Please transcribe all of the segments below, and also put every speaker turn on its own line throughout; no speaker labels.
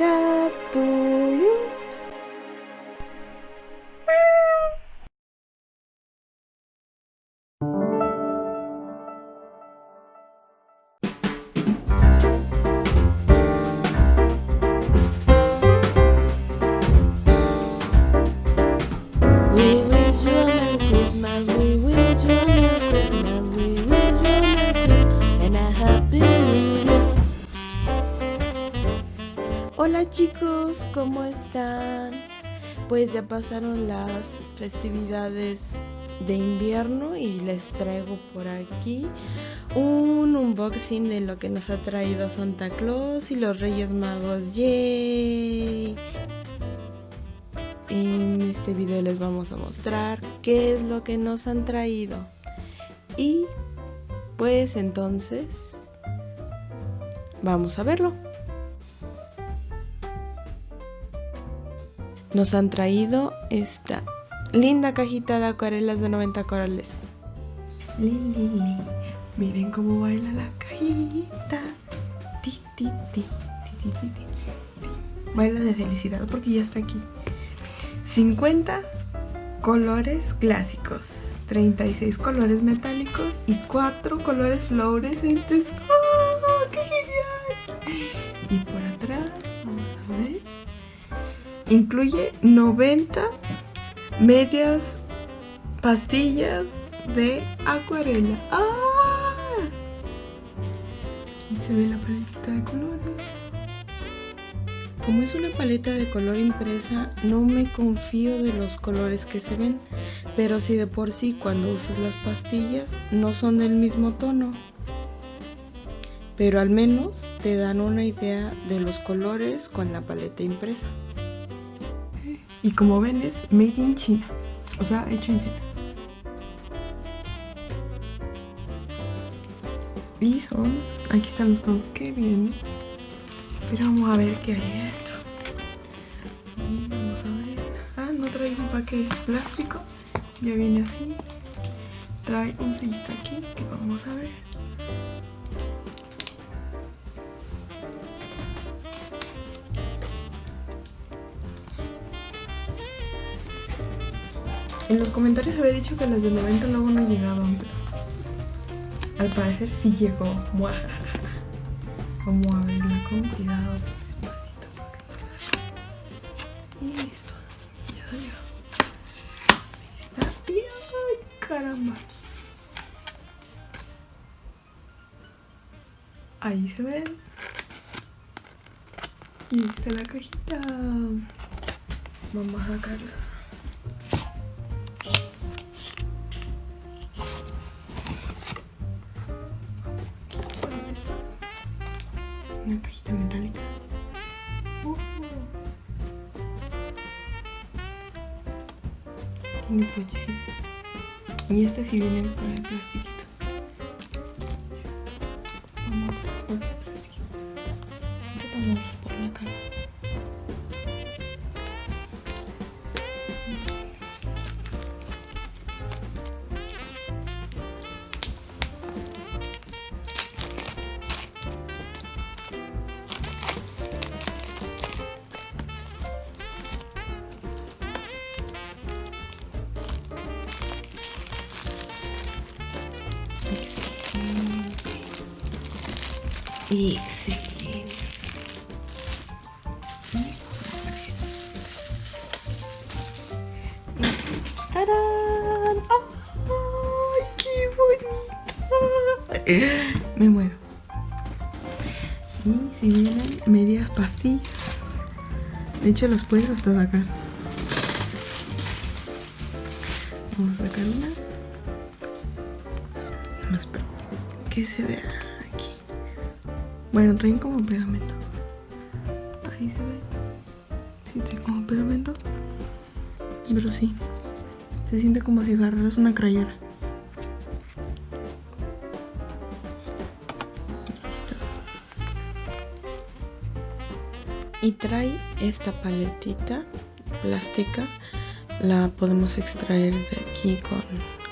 up. ¿Cómo están? Pues ya pasaron las festividades de invierno y les traigo por aquí un unboxing de lo que nos ha traído Santa Claus y los Reyes Magos. ¡Yay! En este video les vamos a mostrar qué es lo que nos han traído. Y pues entonces vamos a verlo. Nos han traído esta linda cajita de acuarelas de 90 corales.
Li, li, li. Miren cómo baila la cajita. Ti, ti, ti. Baila de felicidad porque ya está aquí. 50 colores clásicos, 36 colores metálicos y 4 colores fluorescentes. ¡Oh, incluye 90 medias pastillas de acuarela. ¡Ah! Aquí se ve la paletita de colores.
Como es una paleta de color impresa, no me confío de los colores que se ven, pero si de por sí cuando usas las pastillas no son del mismo tono. Pero al menos te dan una idea de los colores con la paleta impresa.
Y como ven es made in China, o sea, hecho en China. Y son, aquí están los tonos que vienen. Pero vamos a ver qué hay adentro. Vamos a ver. Ah, no trae un paquete plástico. Ya viene así. Trae un sellito aquí que vamos a ver. En los comentarios había dicho que las de 90 luego no llegaban, pero al parecer sí llegó. Vamos a verla con cuidado, despacito. Y listo, ya salió. Ahí está. ¡Ay, caramba! Ahí se ven. Y está la cajita. Vamos a sacarla. Una cajita metálica. Uh. Tiene puechecito. Y este sí viene con el plastiquito. Excelente. ¡Tarán! ¡Ay, qué bonita! Me muero. Y si vienen medias pastillas. De hecho, las puedes hasta sacar. Vamos a sacar una. Más espero que se vea. Bueno, traen como pegamento. Ahí se ve. Sí, traen como pegamento. Pero sí. Se siente como si agarraras una crayona. Listo.
Y trae esta paletita plástica. La podemos extraer de aquí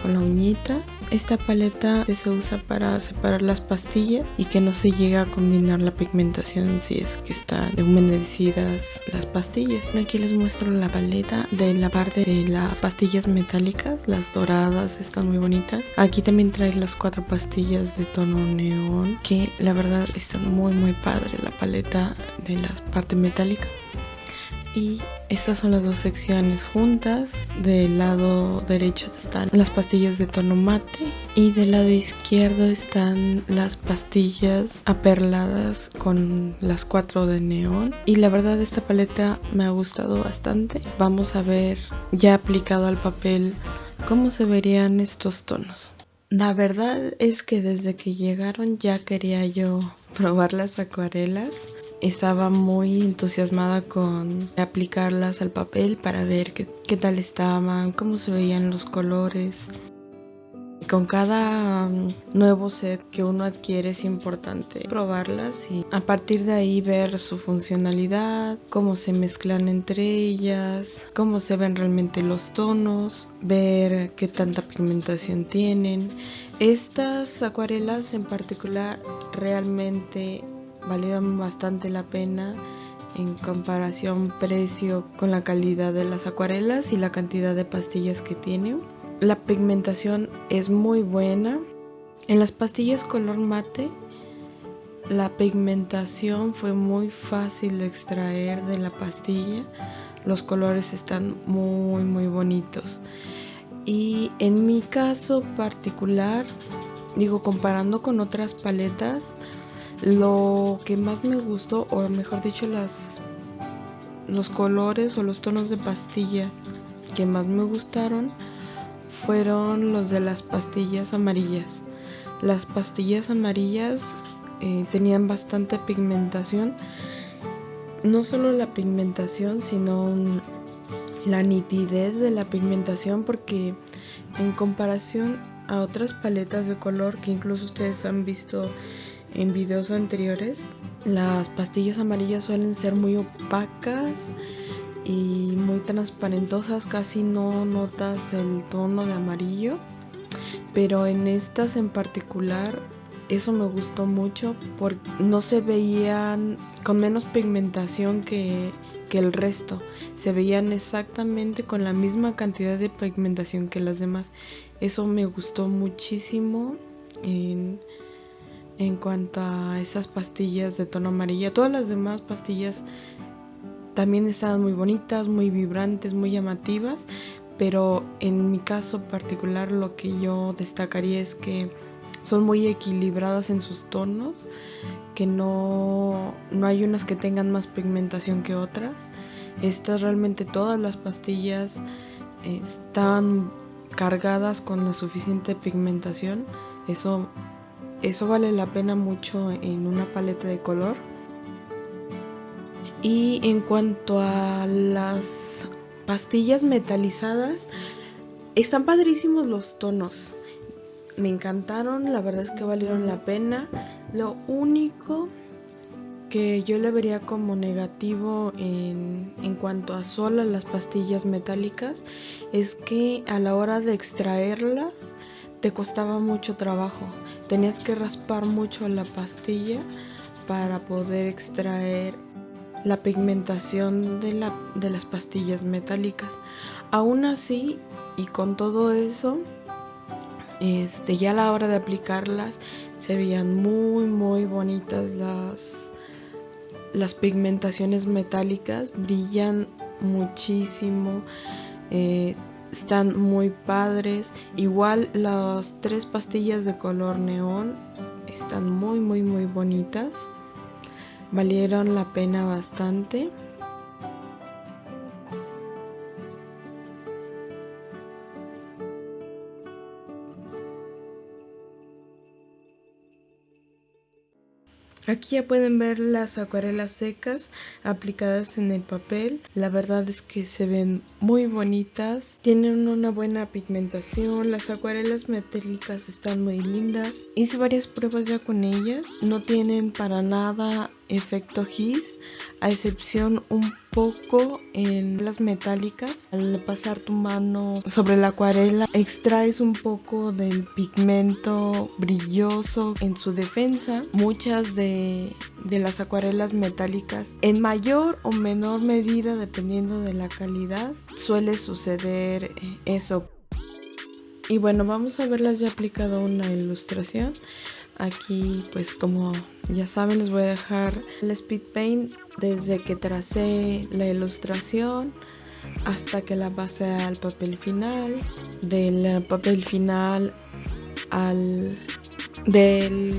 con la uñita. Esta paleta se usa para separar las pastillas y que no se llegue a combinar la pigmentación si es que están humedecidas las pastillas. Aquí les muestro la paleta de la parte de las pastillas metálicas, las doradas están muy bonitas. Aquí también trae las cuatro pastillas de tono neón que la verdad están muy muy padre la paleta de la parte metálica y estas son las dos secciones juntas. Del lado derecho están las pastillas de tono mate y del lado izquierdo están las pastillas aperladas con las cuatro de neón. Y la verdad esta paleta me ha gustado bastante. Vamos a ver ya aplicado al papel cómo se verían estos tonos. La verdad es que desde que llegaron ya quería yo probar las acuarelas estaba muy entusiasmada con aplicarlas al papel para ver qué, tal estaban, cómo se veían los colores. Con cada um, nuevo set que uno adquiere es importante probarlas y a partir de ahí ver su funcionalidad, cómo se mezclan entre ellas, cómo se ven realmente los tonos, ver qué tanta pigmentación tienen. Estas acuarelas en particular realmente valieron bastante la pena en comparación precio con la calidad de las acuarelas y la cantidad de pastillas que tiene. La pigmentación es muy buena. En las pastillas color mate la pigmentación fue muy fácil de extraer de la pastilla. Los colores están muy muy bonitos. Y en mi caso particular, digo comparando con otras paletas, lo que más me gustó, o mejor dicho, las, los colores o los tonos de pastilla que más me gustaron fueron los de las pastillas amarillas. Las pastillas amarillas eh, tenían bastante pigmentación. No solo la pigmentación, sino la nitidez de la pigmentación porque en comparación a otras paletas de color que incluso ustedes han visto en videos anteriores, las pastillas amarillas suelen ser muy opacas y muy transparentosas, casi no notas el tono de amarillo, pero en estas en particular eso me gustó mucho porque no se veían con menos pigmentación que, que el resto, se veían exactamente con la misma cantidad de pigmentación que las demás. Eso me gustó muchísimo en cuanto a esas pastillas de tono amarillo. Todas las demás pastillas también estaban muy bonitas, muy vibrantes, muy llamativas, pero en mi caso particular lo que yo destacaría es que son muy equilibradas en sus tonos, que no, no hay unas que tengan más pigmentación que otras. Estas realmente todas las pastillas están cargadas con la suficiente pigmentación. Eso eso vale la pena mucho en una paleta de color. Y en cuanto a las pastillas metalizadas, están padrísimos los tonos. Me encantaron, la verdad es que valieron la pena. Lo único que yo le vería como negativo en, en cuanto a solo las pastillas metálicas es que a la hora de extraerlas te costaba mucho trabajo. Tenías que raspar mucho la pastilla para poder extraer la pigmentación de, la, de las pastillas metálicas. Aún así, y con todo eso, este, ya a la hora de aplicarlas se veían muy muy bonitas las, las pigmentaciones metálicas, brillan muchísimo. Eh, están muy padres. Igual las tres pastillas de color neón están muy muy muy bonitas. Valieron la pena bastante. Aquí ya pueden ver las acuarelas secas aplicadas en el papel. La verdad es que se ven muy bonitas. Tienen una buena pigmentación. Las acuarelas metálicas están muy lindas. Hice varias pruebas ya con ellas. No tienen para nada efecto gis, a excepción un poco en las metálicas. Al pasar tu mano sobre la acuarela, extraes un poco del pigmento brilloso en su defensa. Muchas de, de las acuarelas metálicas, en mayor o menor medida, dependiendo de la calidad, suele suceder eso. Y bueno, vamos a verlas ya aplicado una ilustración. Aquí pues como ya saben les voy a dejar el speed paint desde que tracé la ilustración hasta que la pasé al papel final, del papel final al del,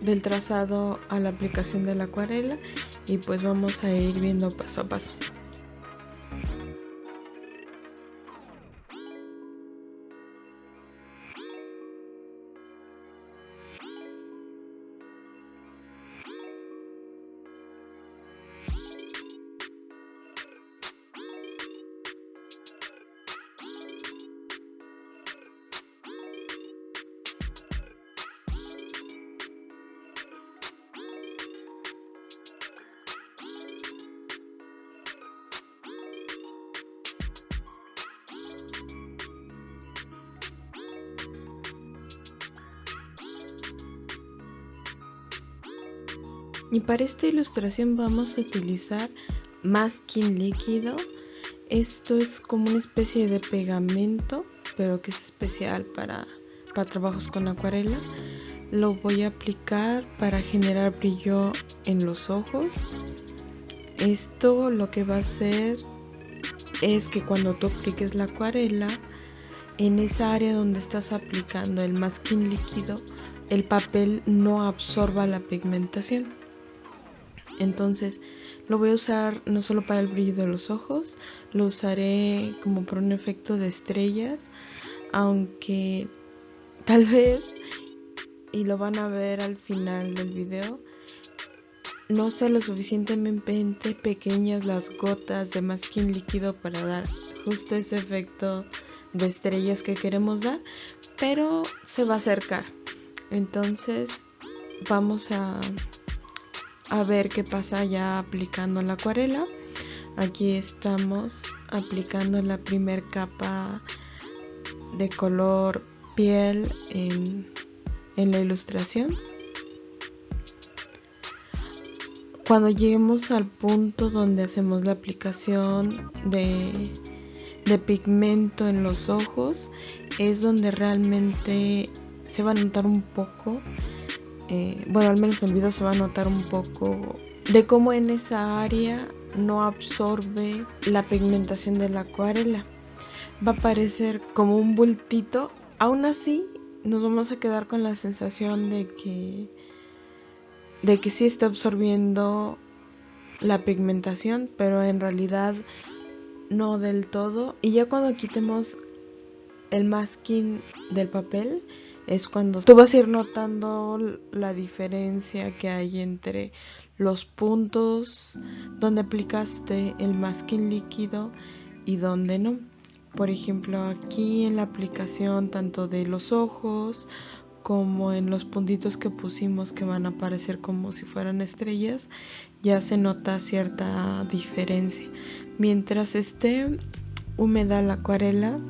del trazado a la aplicación de la acuarela y pues vamos a ir viendo paso a paso. Y para esta ilustración vamos a utilizar masking líquido. Esto es como una especie de pegamento, pero que es especial para, para trabajos con acuarela. Lo voy a aplicar para generar brillo en los ojos. Esto lo que va a hacer es que cuando tú apliques la acuarela, en esa área donde estás aplicando el masking líquido, el papel no absorba la pigmentación. Entonces lo voy a usar no solo para el brillo de los ojos, lo usaré como por un efecto de estrellas, aunque tal vez, y lo van a ver al final del video, no sea lo suficientemente pequeñas las gotas de masking líquido para dar justo ese efecto de estrellas que queremos dar, pero se va a acercar. Entonces vamos a a ver qué pasa ya aplicando la acuarela. Aquí estamos aplicando la primer capa de color piel en, la ilustración. Cuando lleguemos al punto donde hacemos la aplicación de, de pigmento en los ojos, es donde realmente se va a notar un poco eh, bueno, al menos en el video se va a notar un poco de cómo en esa área no absorbe la pigmentación de la acuarela. Va a parecer como un bultito. Aún así, nos vamos a quedar con la sensación de que de que sí está absorbiendo la pigmentación, pero en realidad no del todo. Y ya cuando quitemos el masking del papel, es cuando tú vas a ir notando la diferencia que hay entre los puntos donde aplicaste el masking líquido y donde no. Por ejemplo, aquí en la aplicación tanto de los ojos como en los puntitos que pusimos que van a aparecer como si fueran estrellas, ya se nota cierta diferencia. Mientras esté húmeda la acuarela,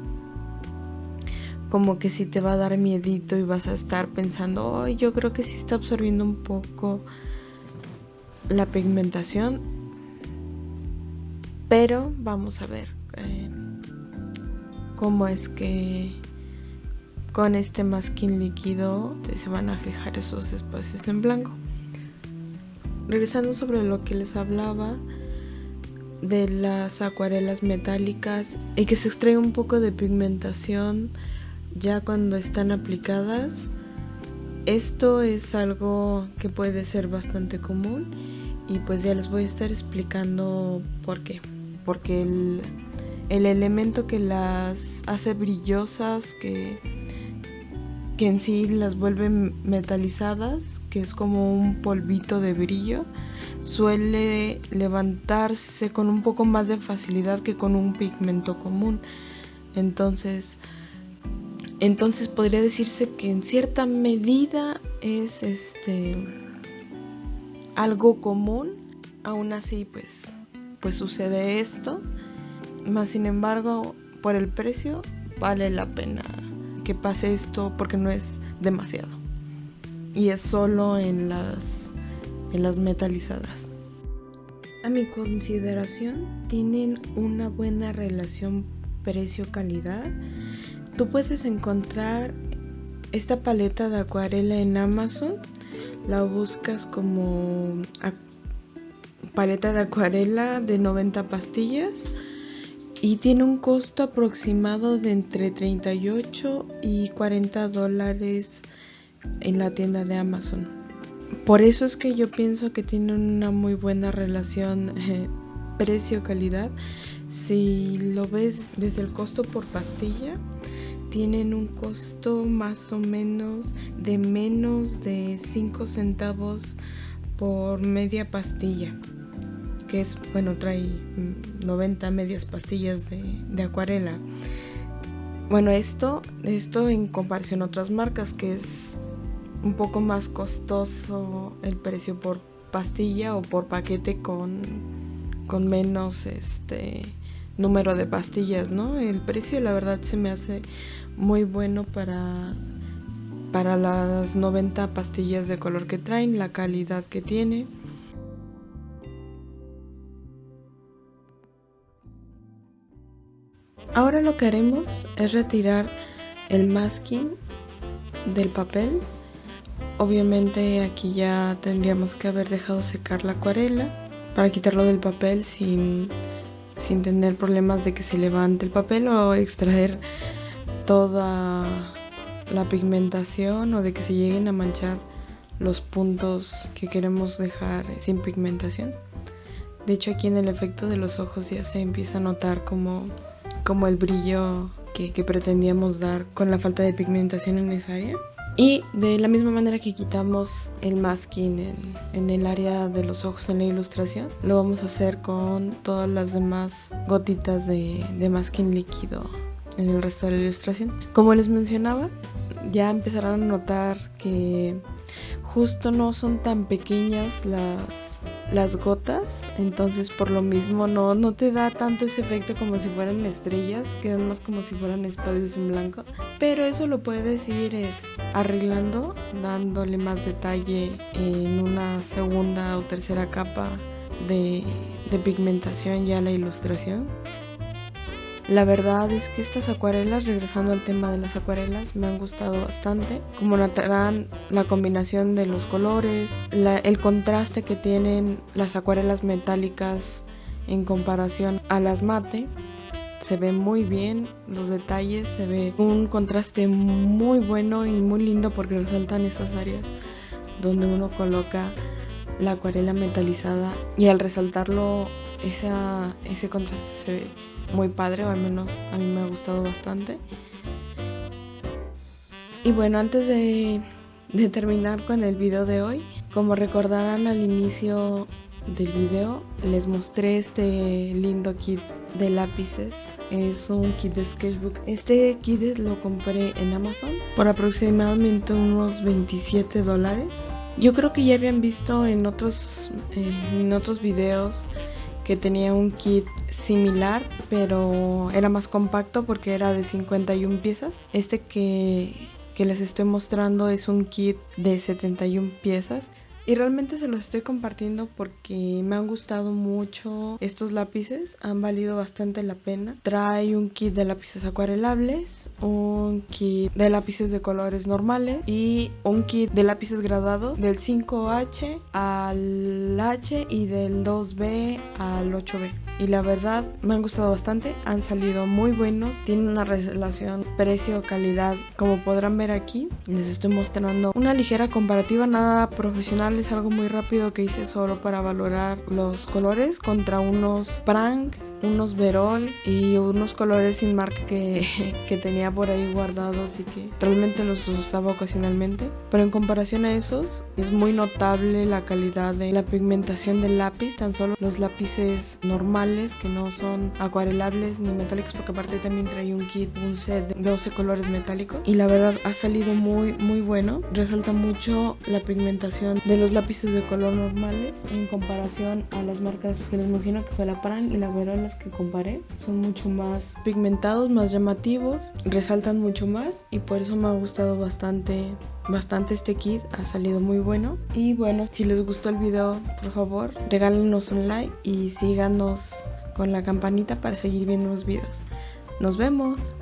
como que si te va a dar miedito y vas a estar pensando, yo creo que sí está absorbiendo un poco la pigmentación. Pero vamos a ver eh, cómo es que con este masking líquido se van a fijar esos espacios en blanco. Regresando sobre lo que les hablaba de las acuarelas metálicas y que se extrae un poco de pigmentación ya cuando están aplicadas. Esto es algo que puede ser bastante común y pues ya les voy a estar explicando por qué. Porque el, el elemento que las hace brillosas, que, que en sí las vuelve metalizadas, que es como un polvito de brillo, suele levantarse con un poco más de facilidad que con un pigmento común. Entonces, entonces podría decirse que en cierta medida es este algo común, aún así pues, pues sucede esto. Más sin embargo, por el precio vale la pena que pase esto porque no es demasiado. Y es solo en las, en las metalizadas. A mi consideración, tienen una buena relación precio-calidad. Tú puedes encontrar esta paleta de acuarela en Amazon. La buscas como paleta de acuarela de 90 pastillas y tiene un costo aproximado de entre 38 y 40 dólares en la tienda de Amazon. Por eso es que yo pienso que tiene una muy buena relación eh, precio-calidad. Si lo ves desde el costo por pastilla, tienen un costo más o menos de menos de 5 centavos por media pastilla que es, bueno, trae 90 medias pastillas de, acuarela. Bueno, esto, esto en comparación a otras marcas, que es un poco más costoso el precio por pastilla o por paquete con, con menos este número de pastillas, ¿no? El precio la verdad se me hace muy bueno para para las 90 pastillas de color que traen, la calidad que tiene. Ahora lo que haremos es retirar el masking del papel. Obviamente aquí ya tendríamos que haber dejado secar la acuarela para quitarlo del papel sin, sin tener problemas de que se levante el papel o extraer toda la pigmentación o de que se lleguen a manchar los puntos que queremos dejar sin pigmentación. De hecho aquí en el efecto de los ojos ya se empieza a notar como como el brillo que, pretendíamos dar con la falta de pigmentación en esa área. Y de la misma manera que quitamos el masking en, el área de los ojos en la ilustración, lo vamos a hacer con todas las demás gotitas de, masking líquido en el resto de la ilustración. Como les mencionaba, ya empezarán a notar que justo no son tan pequeñas las, las gotas, entonces por lo mismo no, no te da tanto ese efecto como si fueran estrellas, quedan más como si fueran espacios en blanco, pero eso lo puedes ir es, arreglando, dándole más detalle en una segunda o tercera capa de, de pigmentación ya la ilustración. La verdad es que estas acuarelas, regresando al tema de las acuarelas, me han gustado bastante. Como notarán, la combinación de los colores, el contraste que tienen las acuarelas metálicas en comparación a las mate, se ve muy bien los detalles, se ve un contraste muy bueno y muy lindo porque resaltan esas áreas donde uno coloca la acuarela metalizada y al resaltarlo ese contraste se ve muy padre, o al menos a mí me ha gustado bastante. Y bueno, antes de, terminar con el video de hoy, como recordarán al inicio del video, les mostré este lindo kit de lápices. Es un kit de sketchbook. Este kit lo compré en Amazon por aproximadamente unos 27 dólares. Yo creo que ya habían visto en otros, eh, en otros videos que tenía un kit similar, pero era más compacto porque era de 51 piezas. Este que, que les estoy mostrando es un kit de 71 piezas. Y realmente se los estoy compartiendo porque me han gustado mucho estos lápices, han valido bastante la pena. Trae un kit de lápices acuarelables, un kit de lápices de colores normales y un kit de lápices graduados del 5H al H y del 2B al 8B. Y la verdad me han gustado bastante, han salido muy buenos, tienen una relación precio-calidad como podrán ver aquí. Les estoy mostrando una ligera comparativa, nada profesional es algo muy rápido que hice solo para valorar los colores contra unos prank unos Verol y unos colores sin marca que, que tenía por ahí guardados y que realmente los usaba ocasionalmente. Pero en comparación a esos, es muy notable la calidad de la pigmentación del lápiz, tan solo los lápices normales que no son acuarelables ni metálicos, porque aparte también trae un kit, un set de 12 colores metálicos. Y la verdad ha salido muy, muy bueno. Resalta mucho la pigmentación de los lápices de color normales en comparación a las marcas que les menciono, que fue la Pran y la Verol, que comparé. Son mucho más pigmentados, más llamativos, resaltan mucho más y por eso me ha gustado bastante bastante este kit, ha salido muy bueno. Y bueno, si les gustó el video, por favor, regálenos un like y síganos con la campanita para seguir viendo los videos. Nos vemos.